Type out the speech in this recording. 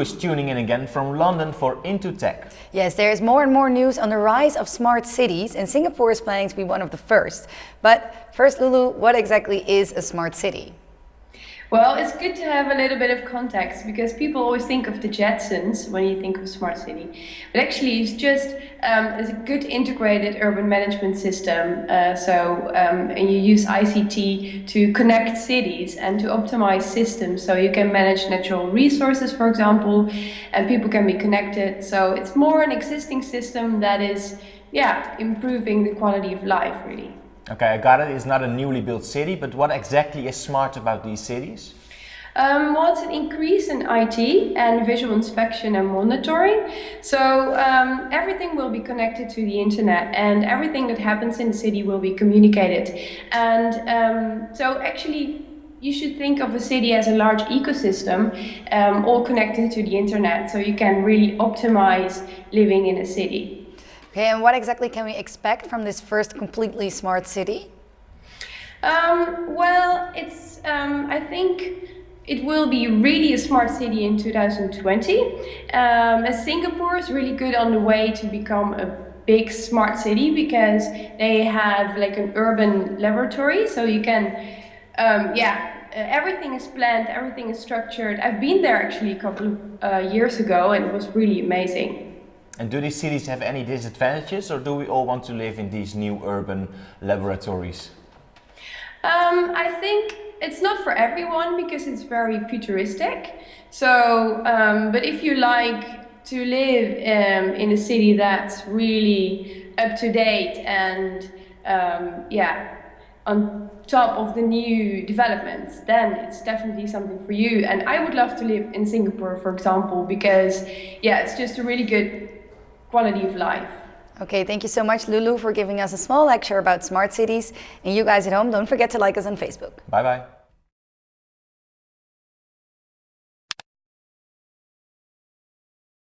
Lulu is tuning in again from London for Into Tech. Yes, there is more and more news on the rise of smart cities and Singapore is planning to be one of the first. But first Lulu, what exactly is a smart city? Well, it's good to have a little bit of context because people always think of the Jetsons when you think of smart city. But actually, it's just um, it's a good integrated urban management system. Uh, so, um, and you use ICT to connect cities and to optimize systems. So you can manage natural resources, for example, and people can be connected. So it's more an existing system that is, yeah, improving the quality of life, really. Okay, I got it. It's not a newly built city, but what exactly is smart about these cities? Um, well, it's an increase in IT and visual inspection and monitoring. So um, everything will be connected to the internet and everything that happens in the city will be communicated. And um, so actually you should think of a city as a large ecosystem um, all connected to the internet so you can really optimize living in a city. Okay, and what exactly can we expect from this first completely smart city? Um, well, it's, um, I think it will be really a smart city in 2020. Um, Singapore is really good on the way to become a big smart city because they have like an urban laboratory, so you can, um, yeah, uh, everything is planned, everything is structured. I've been there actually a couple of uh, years ago and it was really amazing. And do these cities have any disadvantages or do we all want to live in these new urban laboratories? Um, I think it's not for everyone because it's very futuristic. So, um, but if you like to live um, in a city that's really up to date and um, yeah, on top of the new developments, then it's definitely something for you. And I would love to live in Singapore, for example, because yeah, it's just a really good quality of life. Okay, thank you so much, Lulu, for giving us a small lecture about smart cities. And you guys at home, don't forget to like us on Facebook. Bye-bye.